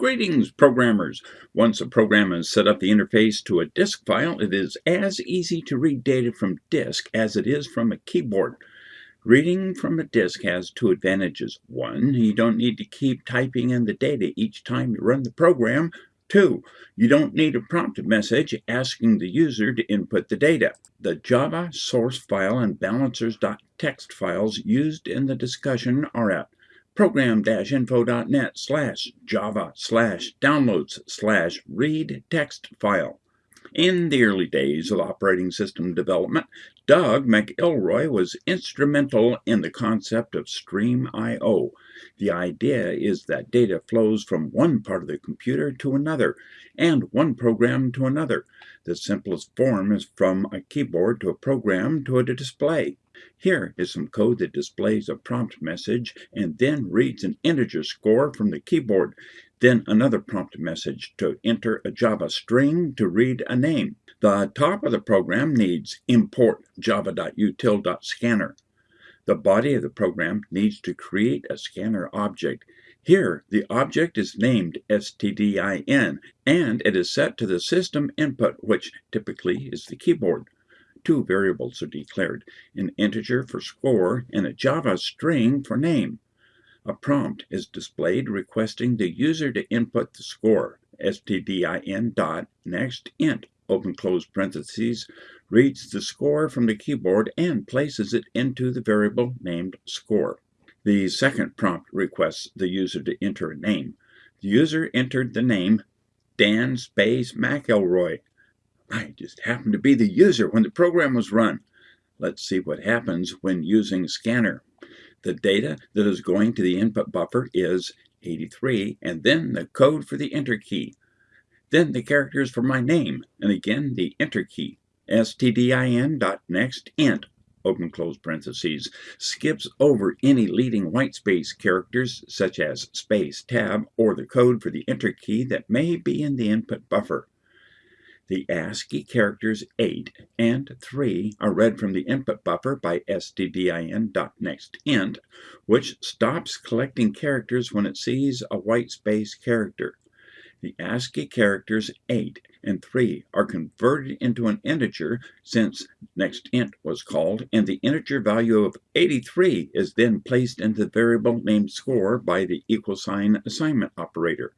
Greetings, programmers! Once a program has set up the interface to a disk file, it is as easy to read data from disk as it is from a keyboard. Reading from a disk has two advantages. One, you don't need to keep typing in the data each time you run the program. Two, you don't need a prompt message asking the user to input the data. The Java source file and balances.txt files used in the discussion are at program-info.net slash java slash downloads slash read text file. In the early days of operating system development, Doug McIlroy was instrumental in the concept of Stream I.O. The idea is that data flows from one part of the computer to another, and one program to another. The simplest form is from a keyboard to a program to a display. Here is some code that displays a prompt message and then reads an integer score from the keyboard, then another prompt message to enter a Java string to read a name. The top of the program needs import java.util.scanner. The body of the program needs to create a scanner object. Here, the object is named stdin, and it is set to the system input, which typically is the keyboard two variables are declared, an integer for score and a Java string for name. A prompt is displayed requesting the user to input the score, stdin dot next int, open close parentheses, reads the score from the keyboard and places it into the variable named score. The second prompt requests the user to enter a name. The user entered the name Dan Space McElroy I just happened to be the user when the program was run. Let's see what happens when using scanner. The data that is going to the input buffer is 83, and then the code for the enter key. Then the characters for my name, and again the enter key. stdin.nextInt, open close parentheses, skips over any leading whitespace characters such as space, tab, or the code for the enter key that may be in the input buffer. The ASCII characters 8 and 3 are read from the input buffer by stdin.nextInt, which stops collecting characters when it sees a white space character. The ASCII characters 8 and 3 are converted into an integer since nextInt was called, and the integer value of 83 is then placed into the variable named score by the equal sign assignment operator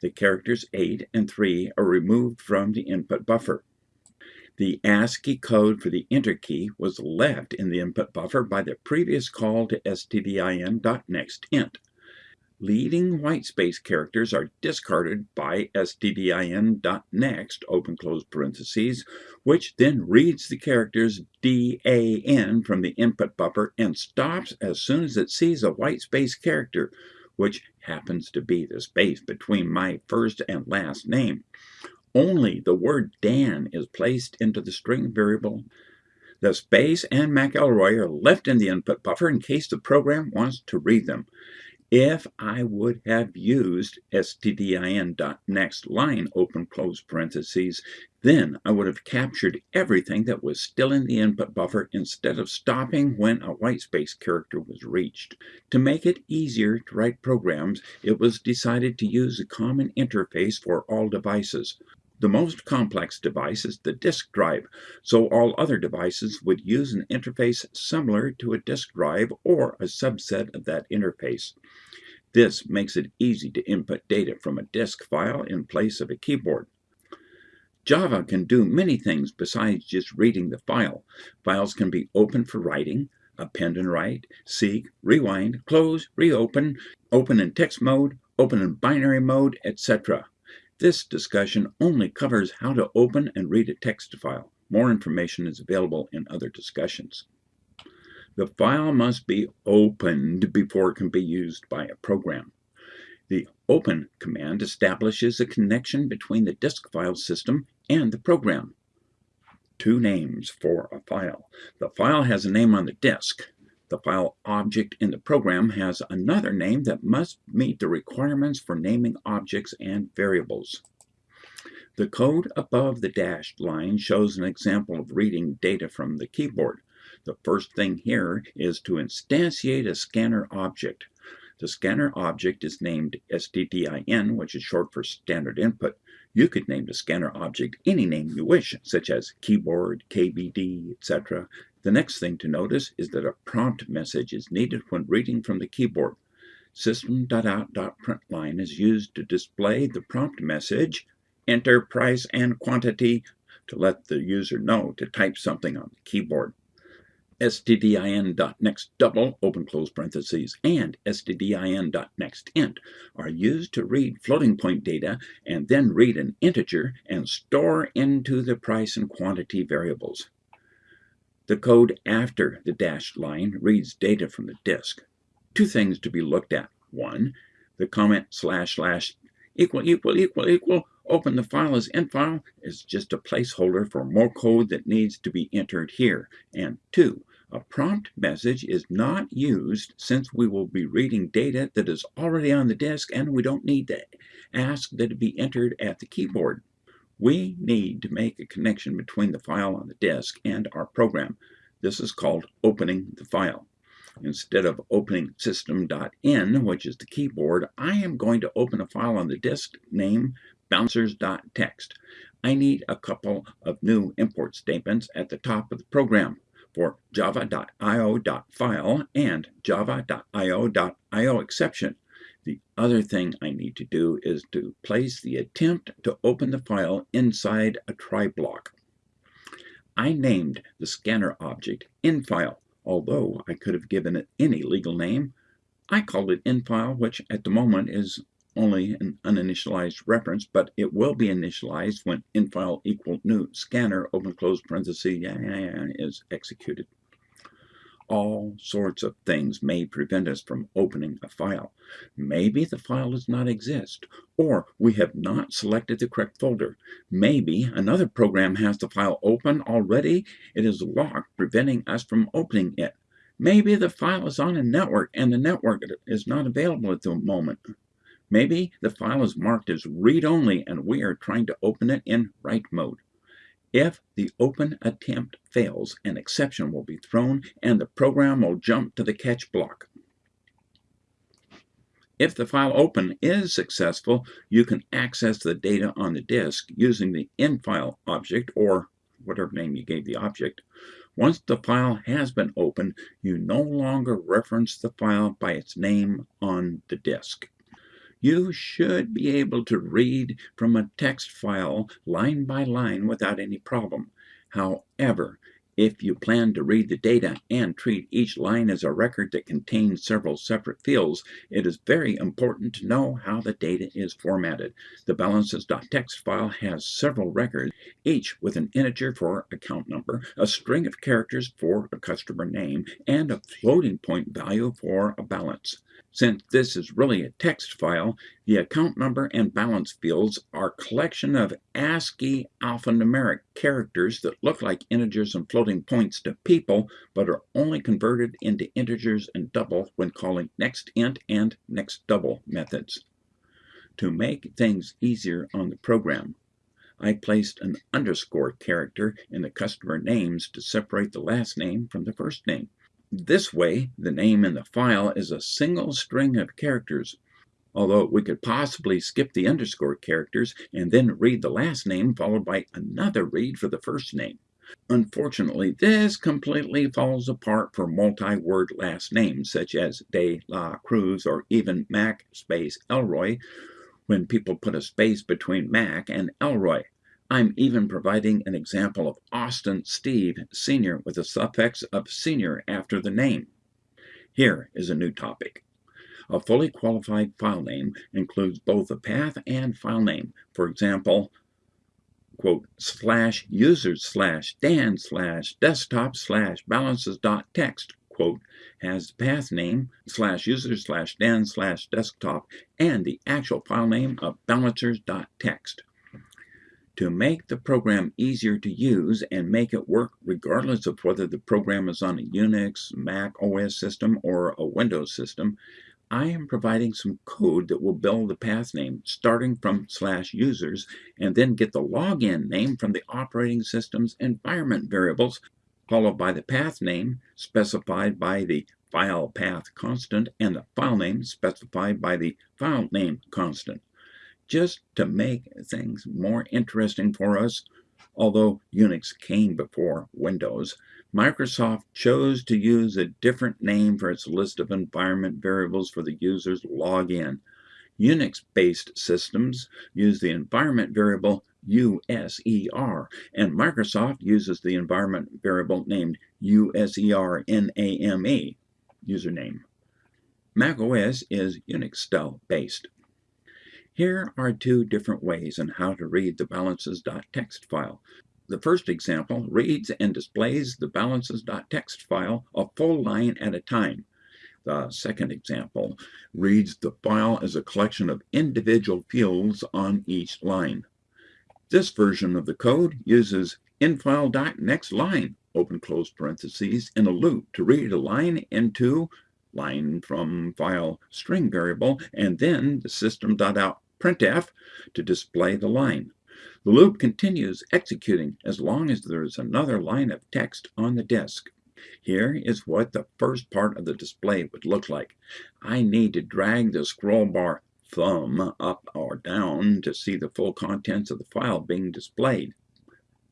the characters 8 and 3 are removed from the input buffer. The ASCII code for the enter key was left in the input buffer by the previous call to stdin.nextInt. Leading whitespace characters are discarded by stdin.next, open close parentheses, which then reads the characters DAN from the input buffer and stops as soon as it sees a whitespace character, which happens to be the space between my first and last name. Only the word Dan is placed into the string variable. The space and McElroy are left in the input buffer in case the program wants to read them. If I would have used stdin.next line open close parentheses, then I would have captured everything that was still in the input buffer instead of stopping when a whitespace character was reached. To make it easier to write programs, it was decided to use a common interface for all devices. The most complex device is the disk drive, so all other devices would use an interface similar to a disk drive or a subset of that interface. This makes it easy to input data from a disk file in place of a keyboard. Java can do many things besides just reading the file. Files can be opened for writing, append and write, seek, rewind, close, reopen, open in text mode, open in binary mode, etc. This discussion only covers how to open and read a text file. More information is available in other discussions. The file must be opened before it can be used by a program. The open command establishes a connection between the disk file system and the program. Two names for a file. The file has a name on the disk. The file object in the program has another name that must meet the requirements for naming objects and variables. The code above the dashed line shows an example of reading data from the keyboard. The first thing here is to instantiate a scanner object. The scanner object is named STDIN, which is short for standard input. You could name the scanner object any name you wish, such as keyboard, KBD, etc. The next thing to notice is that a prompt message is needed when reading from the keyboard. System.out.println is used to display the prompt message, enter price and quantity to let the user know to type something on the keyboard stdin.nextDouble, open close parentheses, and stdin.nextInt are used to read floating point data and then read an integer and store into the price and quantity variables. The code after the dashed line reads data from the disk. Two things to be looked at. One, the comment slash slash equal equal equal equal open the file as infile is just a placeholder for more code that needs to be entered here. And two, a prompt message is not used since we will be reading data that is already on the disk and we don't need to ask that it be entered at the keyboard. We need to make a connection between the file on the disk and our program. This is called opening the file. Instead of opening system.in, which is the keyboard, I am going to open a file on the disk named balances.txt. I need a couple of new import statements at the top of the program for java.io.file and java.io.io exception. The other thing I need to do is to place the attempt to open the file inside a try block. I named the scanner object infile, although I could have given it any legal name. I called it infile, which at the moment is only an uninitialized reference, but it will be initialized when infile equal new scanner open close parenthesis is executed. All sorts of things may prevent us from opening a file. Maybe the file does not exist, or we have not selected the correct folder. Maybe another program has the file open already. It is locked, preventing us from opening it. Maybe the file is on a network and the network is not available at the moment. Maybe the file is marked as read-only and we are trying to open it in write mode. If the open attempt fails, an exception will be thrown and the program will jump to the catch block. If the file open is successful, you can access the data on the disk using the infile object or whatever name you gave the object. Once the file has been opened, you no longer reference the file by its name on the disk you should be able to read from a text file line by line without any problem. However, if you plan to read the data and treat each line as a record that contains several separate fields, it is very important to know how the data is formatted. The balances.txt file has several records, each with an integer for account number, a string of characters for a customer name, and a floating point value for a balance. Since this is really a text file, the account number and balance fields are a collection of ASCII alphanumeric characters that look like integers and floating points to people, but are only converted into integers and double when calling nextInt and nextDouble methods. To make things easier on the program, I placed an underscore character in the customer names to separate the last name from the first name. This way, the name in the file is a single string of characters, although we could possibly skip the underscore characters and then read the last name followed by another read for the first name. Unfortunately, this completely falls apart for multi-word last names such as De La Cruz or even Mac space Elroy when people put a space between Mac and Elroy. I'm even providing an example of Austin Steve Sr. with a suffix of senior after the name. Here is a new topic. A fully qualified file name includes both a path and file name. For example, quote, slash users slash dan slash desktop slash balances dot text, quote, has the path name slash users slash dan slash desktop and the actual file name of balances dot text to make the program easier to use and make it work regardless of whether the program is on a Unix, Mac OS system, or a Windows system, I am providing some code that will build the path name starting from slash users and then get the login name from the operating system's environment variables followed by the path name specified by the file path constant and the file name specified by the file name constant. Just to make things more interesting for us, although Unix came before Windows, Microsoft chose to use a different name for its list of environment variables for the user's login. Unix-based systems use the environment variable USER, and Microsoft uses the environment variable named USERNAME username. macOS is Unix style based. Here are two different ways on how to read the balances.txt file. The first example reads and displays the balances.txt file a full line at a time. The second example reads the file as a collection of individual fields on each line. This version of the code uses infile.nextLine, open close parentheses, in a loop to read a line into line from file string variable and then the system.out printf to display the line. The loop continues executing as long as there is another line of text on the disk. Here is what the first part of the display would look like. I need to drag the scroll bar thumb up or down to see the full contents of the file being displayed.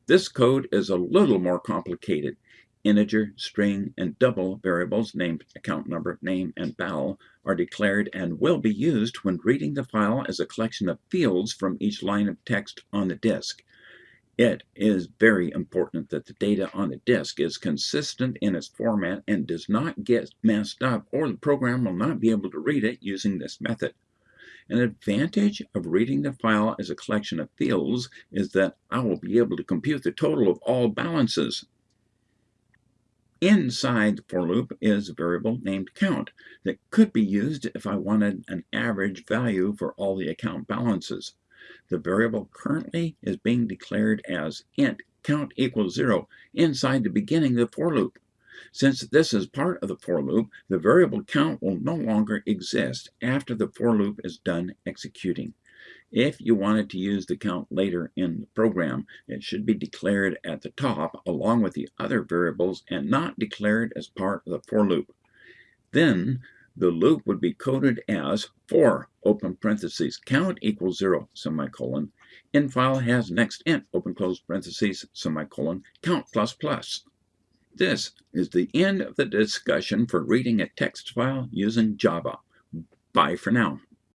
This code is a little more complicated. Integer, string, and double variables named account number, name, and val are declared and will be used when reading the file as a collection of fields from each line of text on the disk. It is very important that the data on the disk is consistent in its format and does not get messed up or the program will not be able to read it using this method. An advantage of reading the file as a collection of fields is that I will be able to compute the total of all balances. Inside the for loop is a variable named count that could be used if I wanted an average value for all the account balances. The variable currently is being declared as int count equals 0 inside the beginning of the for loop. Since this is part of the for loop, the variable count will no longer exist after the for loop is done executing. If you wanted to use the count later in the program, it should be declared at the top along with the other variables and not declared as part of the for loop. Then the loop would be coded as for open parentheses count equals zero semicolon infile has next int open close parentheses semicolon count plus plus. This is the end of the discussion for reading a text file using Java. Bye for now.